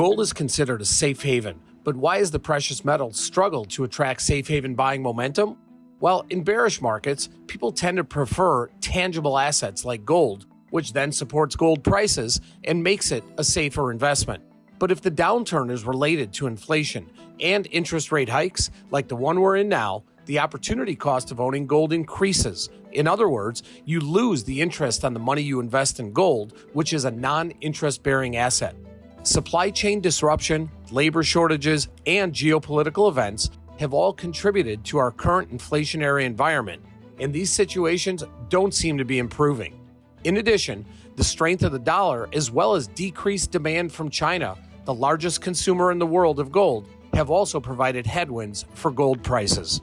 Gold is considered a safe haven, but why has the precious metal struggled to attract safe haven buying momentum? Well, in bearish markets, people tend to prefer tangible assets like gold, which then supports gold prices and makes it a safer investment. But if the downturn is related to inflation and interest rate hikes, like the one we're in now, the opportunity cost of owning gold increases. In other words, you lose the interest on the money you invest in gold, which is a non interest bearing asset. Supply chain disruption, labor shortages, and geopolitical events have all contributed to our current inflationary environment, and these situations don't seem to be improving. In addition, the strength of the dollar, as well as decreased demand from China, the largest consumer in the world of gold, have also provided headwinds for gold prices.